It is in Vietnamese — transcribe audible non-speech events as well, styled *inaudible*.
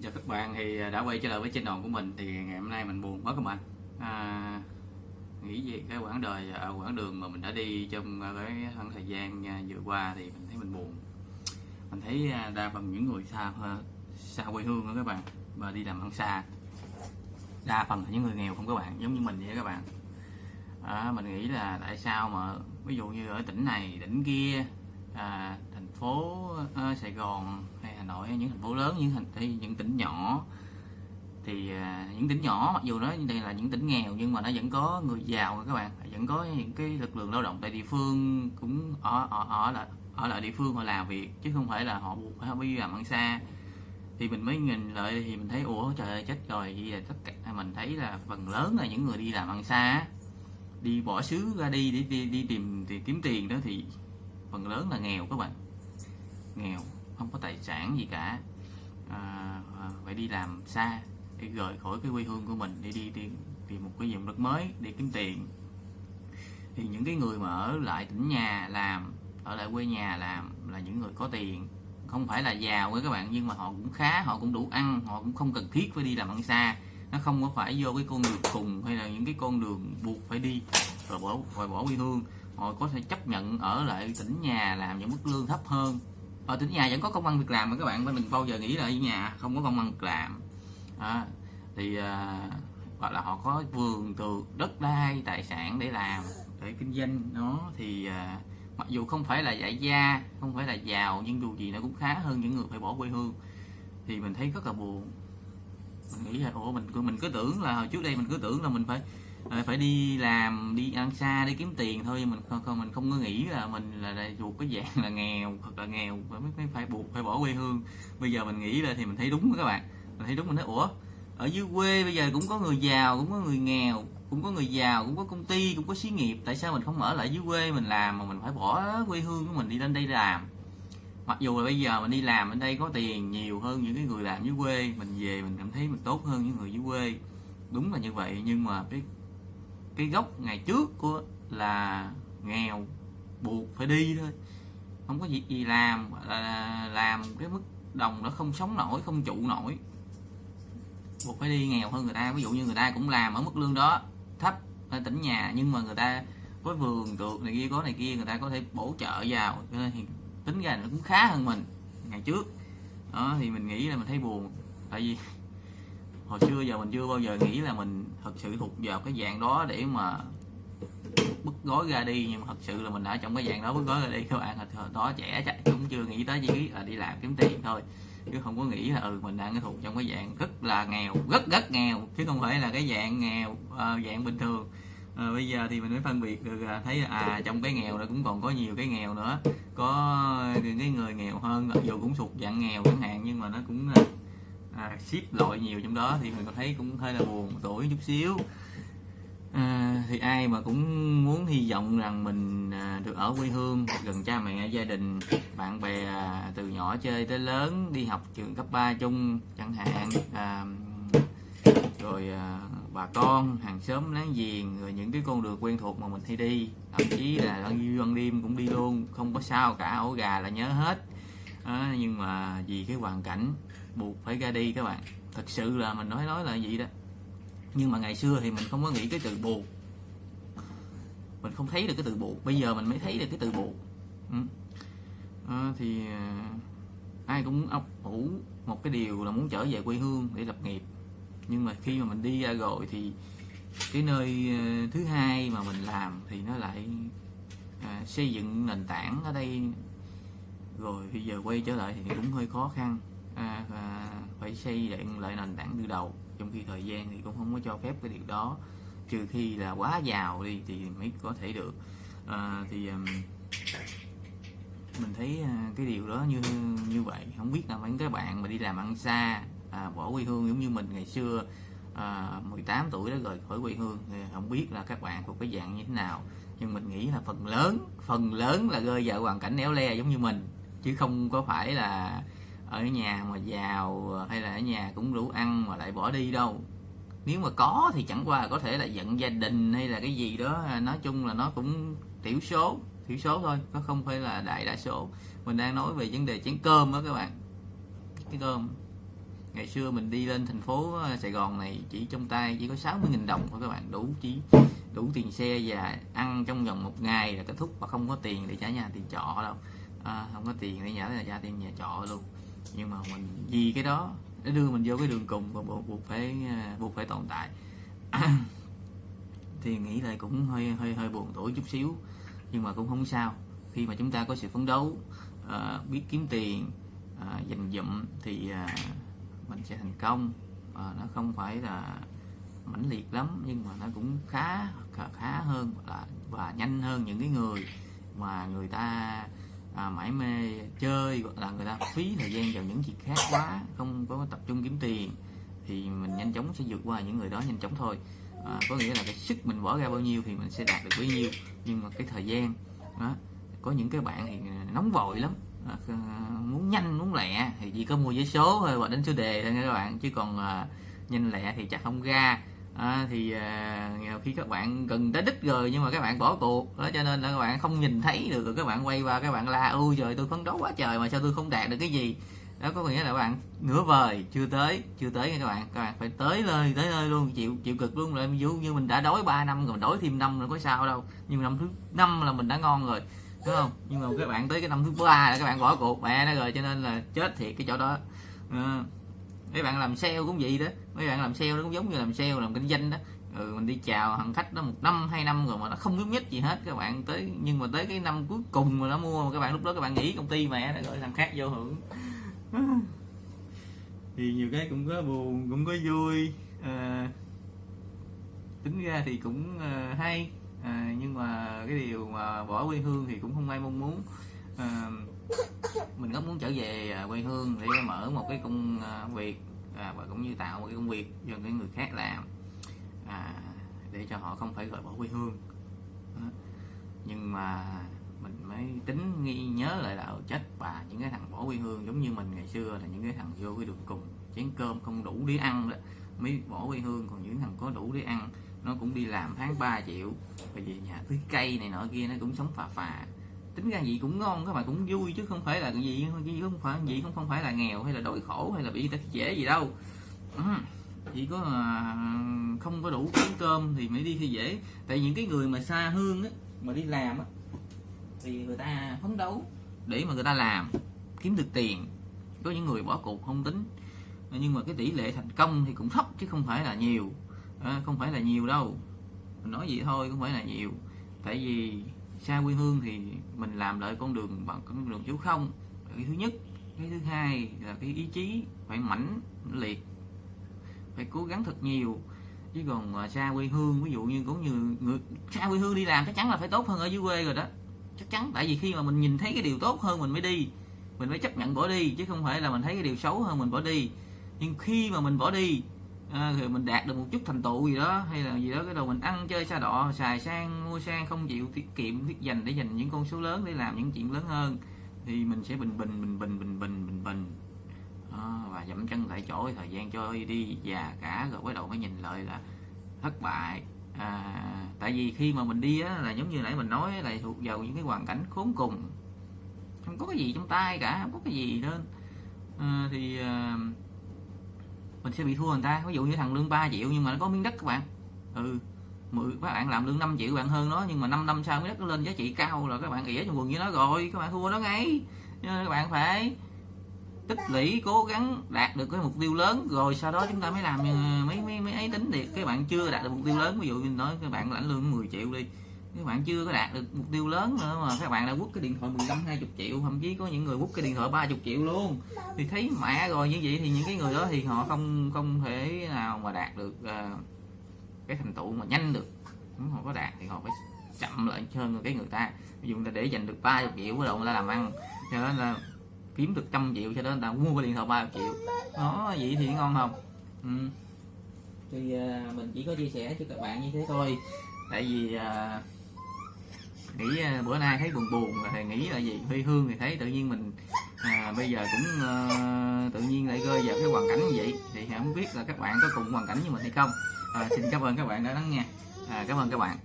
Xin chào các bạn thì đã quay trở lại với channel của mình thì ngày hôm nay mình buồn quá các bạn. À, nghĩ về cái quãng đời ở quãng đường mà mình đã đi trong cái khoảng thời gian à, vừa qua thì mình thấy mình buồn. Mình thấy à, đa phần những người xa xa quê hương đó các bạn và đi làm ăn xa đa phần là những người nghèo không các bạn giống như mình vậy các bạn. À, mình nghĩ là tại sao mà ví dụ như ở tỉnh này tỉnh kia à, thành phố à, Sài Gòn hay Nội hay những thành phố lớn những thành hay những tỉnh nhỏ. Thì à, những tỉnh nhỏ mặc dù nó đây là những tỉnh nghèo nhưng mà nó vẫn có người giàu các bạn. Vẫn có những cái lực lượng lao động tại địa phương cũng ở ở ở là ở lại địa phương họ làm việc chứ không phải là họ buộc phải đi làm ăn xa. Thì mình mới nhìn lại thì mình thấy ủa trời ơi chết rồi vậy là tất cả mình thấy là phần lớn là những người đi làm ăn xa đi bỏ xứ ra đi để đi, đi tìm thì kiếm tiền đó thì phần lớn là nghèo các bạn. Nghèo không có tài sản gì cả. À, à, phải đi làm xa để rời khỏi cái quê hương của mình để đi tìm, tìm một cái vùng đất mới để kiếm tiền. Thì những cái người mà ở lại tỉnh nhà làm ở lại quê nhà làm là những người có tiền. Không phải là giàu ấy các bạn nhưng mà họ cũng khá họ cũng đủ ăn họ cũng không cần thiết phải đi làm ăn xa. Nó không có phải vô cái con đường cùng hay là những cái con đường buộc phải đi rồi bỏ rồi bỏ quê hương. Họ có thể chấp nhận ở lại tỉnh nhà làm những mức lương thấp hơn ở tỉnh nhà vẫn có công ăn việc làm mà các bạn đừng bao giờ nghĩ là ở nhà không có công ăn việc làm. À, thì ờ, à, hoặc là họ có vườn tược đất đai tài sản để làm để kinh doanh. Nó thì à, mặc dù không phải là đại gia không phải là giàu nhưng dù gì nó cũng khá hơn những người phải bỏ quê hương. Thì mình thấy rất là buồn. Mình nghĩ là ủa mình mình cứ tưởng là hồi trước đây mình cứ tưởng là mình phải à, phải đi làm đi ăn xa đi kiếm tiền thôi mình không, không mình không có nghĩ là mình là, thuộc cái dạng là nghèo thật là nghèo mới, mới phải buộc phải bỏ quê hương. Bây giờ mình nghĩ là thì mình thấy đúng các bạn. Mình thấy đúng mình nói ủa ở dưới quê bây giờ cũng có người giàu cũng có người nghèo cũng có người giàu cũng có công ty cũng có xí nghiệp. Tại sao mình không ở lại dưới quê mình làm mà mình phải bỏ quê hương của mình đi lên đây làm? Mặc dù là bây giờ mình đi làm ở đây có tiền nhiều hơn những cái người làm dưới quê mình về mình cảm thấy mình tốt hơn những người dưới quê. Đúng là như vậy nhưng mà cái cái gốc ngày trước của là nghèo buộc phải đi thôi. Không có việc gì làm, là làm cái mức đồng nó không sống nổi, không trụ nổi. Buộc phải đi nghèo hơn người ta, ví dụ như người ta cũng làm ở mức lương đó thấp ở tỉnh nhà, nhưng mà người ta có vườn tược này kia, có này kia, người ta có thể bổ trợ vào. Thì tính ra nó cũng khá hơn mình ngày trước. Đó, thì mình nghĩ là mình thấy buồn. Tại vì hồi xưa giờ mình chưa bao giờ nghĩ là mình thật sự thuộc vào cái dạng đó để mà bứt gói ra đi nhưng mà thật sự là mình đã trong cái dạng đó bứt gói ra đi các bạn. Hồi đó trẻ chạy cũng chưa nghĩ tới chỉ là đi làm kiếm tiền thôi. Chứ không có nghĩ là ừ mình đang thuộc trong cái dạng rất là nghèo rất rất nghèo. Chứ không phải là cái dạng nghèo à, dạng bình thường. À, bây giờ thì mình mới phân biệt được thấy à trong cái nghèo đó cũng còn có nhiều cái nghèo nữa. Có cái người nghèo hơn dù cũng thuộc dạng nghèo chẳng hạn nhưng mà nó cũng à, ship loại nhiều trong đó thì mình có thấy cũng hơi là buồn tuổi chút xíu. À, thì ai mà cũng muốn hy vọng rằng mình à, được ở quê hương gần cha mẹ gia đình bạn bè à, từ nhỏ chơi tới lớn đi học trường cấp 3 chung chẳng hạn à, rồi à, bà con hàng xóm láng giềng rồi những cái con đường quen thuộc mà mình hay đi. Thậm chí là ăn ban đêm cũng đi luôn không có sao cả ổ gà là nhớ hết. À, nhưng mà vì cái hoàn cảnh buộc phải ra đi các bạn. Thật sự là mình nói nói là gì đó. Nhưng mà ngày xưa thì mình không có nghĩ cái từ buộc. Mình không thấy được cái từ buộc. Bây giờ mình mới thấy được cái từ buộc. Ừ. à, thì à, ai cũng ấp ủ một cái điều là muốn trở về quê hương để lập nghiệp. Nhưng mà khi mà mình đi ra rồi thì cái nơi à, thứ hai mà mình làm thì nó lại à, xây dựng nền tảng ở đây. Rồi bây giờ quay trở lại thì cũng hơi khó khăn à, và phải xây dựng lại nền tảng từ đầu. Trong khi thời gian thì cũng không có cho phép cái điều đó. Trừ khi là quá giàu đi thì mới có thể được. À, thì um, mình thấy à, cái điều đó như như vậy. Không biết là mấy các bạn mà đi làm ăn xa à, bỏ quê hương giống như mình ngày xưa à, 18 tuổi đã rời khỏi quê hương thì không biết là các bạn thuộc cái dạng như thế nào. Nhưng mình nghĩ là phần lớn phần lớn là rơi vào hoàn cảnh éo le giống như mình chứ không có phải là ở nhà mà giàu hay là ở nhà cũng đủ ăn mà lại bỏ đi đâu. Nếu mà có thì chẳng qua là có thể là giận gia đình hay là cái gì đó. Nói chung là nó cũng thiểu số thiểu số thôi nó không phải là đại đa số. Mình đang nói về vấn đề chén cơm đó các bạn. Cái cơm. Ngày xưa mình đi lên thành phố ờ, Sài Gòn này chỉ trong tay chỉ có 60.000 đồng thôi các bạn. Đủ chỉ đủ tiền xe và ăn trong vòng một ngày là kết thúc. Và không có tiền để trả nhà tiền trọ đâu. À, không có tiền để trả là trả tiền nhà trọ luôn nhưng mà mình vì cái đó để đưa mình vô cái đường cùng và buộc, buộc phải à, buộc phải tồn tại. *coughs* Thì nghĩ lại cũng hơi hơi hơi buồn tuổi chút xíu nhưng mà cũng không sao. Khi mà chúng ta có sự phấn đấu uh, biết kiếm tiền uh, dành dụm thì uh, mình sẽ thành công. Uh, nó không phải là mãnh liệt lắm nhưng mà nó cũng khá khá hơn và, và nhanh hơn những cái người mà người ta à, mãi mê chơi hoặc là người ta phí thời gian vào những việc khác quá không có tập trung kiếm tiền thì mình nhanh chóng sẽ vượt qua những người đó nhanh chóng thôi. À, có nghĩa là cái sức mình bỏ ra bao nhiêu thì mình sẽ đạt được bấy nhiêu. Nhưng mà cái thời gian đó có những cái bạn thì nóng vội lắm. À, muốn nhanh muốn lẹ thì chỉ có mua giấy số thôi và đánh số đề thôi nha các bạn. Chứ còn à, nhanh lẹ thì chắc không ra à, thì à, khi các bạn gần tới đích rồi nhưng mà các bạn bỏ cuộc. Đó cho nên là các bạn không nhìn thấy được rồi các bạn quay qua các bạn la ôi trời tôi phấn đấu quá trời mà sao tôi không đạt được cái gì? Đó có nghĩa là các bạn nửa vời chưa tới chưa tới nha các bạn. Các bạn phải tới nơi tới nơi luôn chịu chịu cực luôn rồi. Ví dụ như mình đã đói 3 năm rồi đói thêm năm rồi có sao đâu. Nhưng năm thứ năm là mình đã ngon rồi đúng không? Nhưng mà các bạn tới cái năm thứ ba là các bạn bỏ cuộc. Mẹ nó rồi cho nên là chết thiệt cái chỗ đó. À, mấy bạn làm sale cũng vậy đó. Mấy bạn làm sale nó cũng giống như làm sale làm kinh doanh đó. Ừ, mình đi chào thằng khách đó một năm hai năm rồi mà nó không biết nhất gì hết các bạn. Tới nhưng mà tới cái năm cuối cùng mà nó mua mà các bạn lúc đó các bạn nghĩ công ty mẹ nó gọi thằng khác vô hưởng. *laughs* Thì nhiều cái cũng có buồn cũng có vui. À, tính ra thì cũng à, hay. À, nhưng mà cái điều mà bỏ quê hương thì cũng không ai mong muốn. À, mình rất muốn trở về à, quê hương để mở một cái công à, việc à, và cũng như tạo một cái công việc cho cái người khác làm à, để cho họ không phải rời bỏ quê hương. À, nhưng mà mình mới tính nghi nhớ lại là ở chết bà những cái thằng bỏ quê hương giống như mình ngày xưa là những cái thằng vô cái đường cùng chén cơm không đủ để ăn đó mới bỏ quê hương. Còn những thằng có đủ để ăn nó cũng đi làm tháng 3 triệu rồi về nhà tưới cây này nọ kia nó cũng sống phà phà tính ra gì cũng ngon các bạn cũng vui chứ không phải là cái gì gì không phải gì không không phải là nghèo hay là đói khổ hay là bị tật dễ gì đâu. Ừ, chỉ có à, không có đủ kiếm cơm thì mới đi thì dễ. Tại những cái người mà xa hương á mà đi làm á thì người ta phấn đấu để mà người ta làm kiếm được tiền. Có những người bỏ cuộc không tính nhưng mà cái tỷ lệ thành công thì cũng thấp chứ không phải là nhiều. À, không phải là nhiều đâu. Mình nói vậy thôi không phải là nhiều. Tại vì xa quê hương thì mình làm lại con đường bằng con đường chú không. Cái thứ nhất. Cái thứ hai là cái ý chí phải mãnh liệt. Phải cố gắng thật nhiều. Chứ còn à, xa quê hương, ví dụ như cũng như người xa quê hương đi làm chắc chắn là phải tốt hơn ở dưới quê rồi đó. Chắc chắn. Tại vì khi mà mình nhìn thấy cái điều tốt hơn mình mới đi, mình phải chấp nhận bỏ đi, chứ không phải là mình thấy cái điều xấu hơn mình bỏ đi. Nhưng khi mà mình bỏ đi à, thì mình đạt được một chút thành tựu gì đó hay là gì đó cái đầu mình ăn chơi xa đọ xài sang mua sang không chịu tiết kiệm tiết dành để dành những con số lớn để làm những chuyện lớn hơn thì mình sẽ bình bình bình bình bình bình bình bình. À, và dậm chân tại chỗ thời gian trôi đi già cả rồi bắt đầu mới nhìn lại là thất bại. À, tại vì khi mà mình đi á, là giống như nãy mình nói là thuộc vào những cái hoàn cảnh khốn cùng. Không có cái gì trong tay cả không có cái gì nên à, ờ, thì à, mình sẽ bị thua người ta. Ví dụ như thằng lương 3 triệu nhưng mà nó có miếng đất các bạn. Ừ mười, các bạn làm lương 5 triệu bạn hơn nó nhưng mà 5 năm sau miếng đất nó lên giá trị cao rồi các bạn ỉa trong quần với nó rồi. Các bạn thua nó ngay. Nên các bạn phải tích lũy, cố gắng đạt được cái mục tiêu lớn. Rồi sau đó chúng ta mới làm ờ, mấy mấy mấy ấy tính thì các bạn chưa đạt được mục tiêu lớn. Ví dụ như nói các bạn lãnh lương 10 triệu đi các bạn chưa có đạt được mục tiêu lớn nữa mà các bạn đã quất cái điện thoại 15 20 triệu. Thậm chí có những người quất cái điện thoại 30 triệu luôn. Thì thấy mẹ rồi như vậy thì những cái người đó thì họ không không thể nào mà đạt được uh, cái thành tựu mà nhanh được. Họ có đạt thì họ phải chậm lại hơn cái người ta. Ví dụ là ta để dành được 30 triệu bắt đầu người ta làm ăn cho nên là kiếm được trăm triệu cho nên là mua cái điện thoại 30 triệu. Đó vậy thì ngon không? Ừ. thì uh, mình chỉ có chia sẻ cho các bạn như thế thôi. Tại vì uh, nghĩ à, bữa nay thấy buồn buồn rồi thầy nghĩ là gì? Huy hương thì thấy tự nhiên mình à, bây giờ cũng uh, tự nhiên lại rơi vào cái hoàn cảnh như vậy. Thì không biết là các bạn có cùng hoàn cảnh như mình hay không. À, xin cảm ơn các bạn đã lắng nghe. À, cảm ơn các bạn.